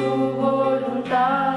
vontade.